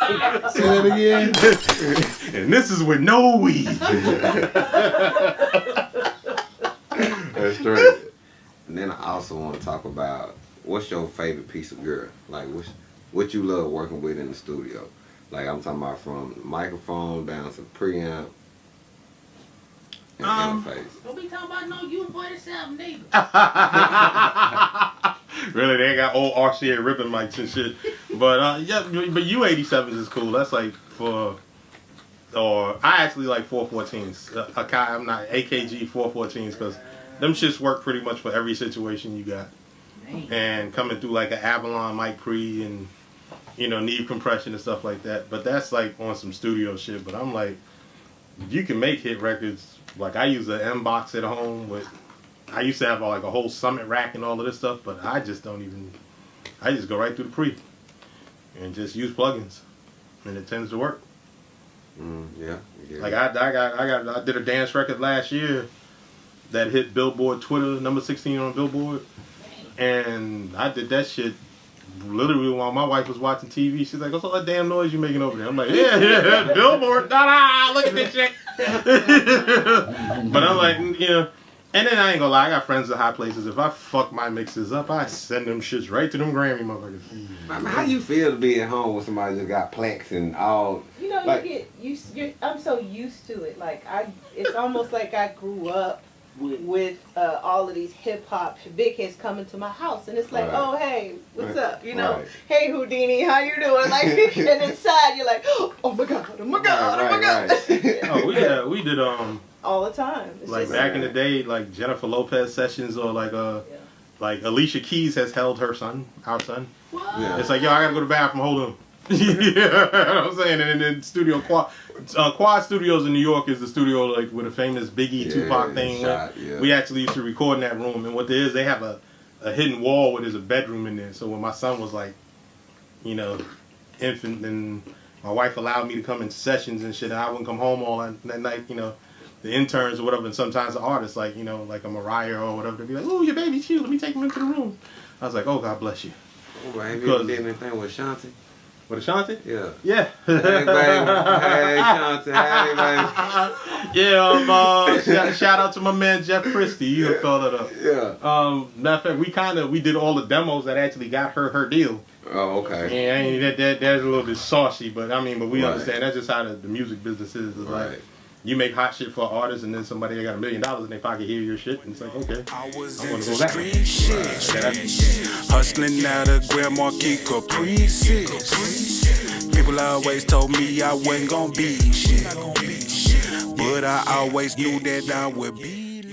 Say that again. and this is with no weed. That's straight. And then I also want to talk about what's your favorite piece of gear? Like what's, what you love working with in the studio? Like I'm talking about from microphone down to preamp and Um, interface. Don't be talking about no U47 nigga. really, they got old RCA ribbon mics and shit. But uh, yeah, but U87s is cool. That's like for, or I actually like 414s. Uh, I'm not AKG 414s because them shits work pretty much for every situation you got. And coming through like an Avalon mic pre and you know need compression and stuff like that. But that's like on some studio shit. But I'm like, you can make hit records. Like I use an Mbox at home with I used to have like a whole summit rack and all of this stuff, but I just don't even. I just go right through the pre, and just use plugins, and it tends to work. Mm, yeah, yeah. Like I, I got, I got, I did a dance record last year that hit Billboard Twitter number sixteen on Billboard, and I did that shit literally while my wife was watching TV. She's like, "What's all that damn noise you making over there?" I'm like, "Yeah, yeah, Billboard, da da, look at this shit." but I'm like, you know. And then I ain't gonna lie, I got friends at high places. If I fuck my mixes up, I send them shits right to them Grammy motherfuckers. I mean, how you feel to be at home with somebody that got plaques and all? You know, Like- you get used. You're, I'm so used to it. Like I, it's almost like I grew up with uh, all of these hip hop big hits coming to my house, and it's like, Right. oh hey, what's Right. up? You know, Right. hey Houdini, how you doing? Like, and inside you're like, oh my god, oh my god, oh my Right, god, right, right. Oh, we had, we did um all the time. It's like just, back in the day, like Jennifer Lopez sessions or like uh Yeah. like Alicia Keys has held her son, our son. What? Yeah. It's like yo, I gotta go to the bathroom. Hold on. yeah, I'm saying, and then studio quad, uh, quad Studios in New York is the studio like with a famous Biggie Yeah, Tupac thing. shot, yeah. We actually used to record in that room, and what there is, they have a, a hidden wall where there's a bedroom in there. So when my son was like, you know, infant, and my wife allowed me to come in sessions and shit, and I wouldn't come home all that, that night, you know. The interns or whatever, and sometimes the artists, like you know, like a Mariah or whatever, they'd be like, "Oh, your baby's cute. Let me take him into the room." I was like, "Oh, God bless you." Oh, have you Because- ever did anything with Shanti? With Ashanti? Yeah. Yeah. Hey, baby. Hey, Shanti. Hey, baby. yeah, um, uh, shout, shout out to my man Jeff Christie. You yeah. call it up. Yeah. Um, matter of fact, we kind of we did all the demos that actually got her her deal. Oh, okay. Yeah, I mean, that, that that's a little bit saucy, but I mean, but we Right. understand that's just how the, the music business is. It's Right. like you make hot shit for artists, and then somebody that got a million dollars in their pocket hear your shit, and it's like, okay, I was I wanna go that way. street shit. Yeah, that's- Hustling out of Grand Marquis Caprices. People always told me I wasn't gonna be shit. But I always knew that I would be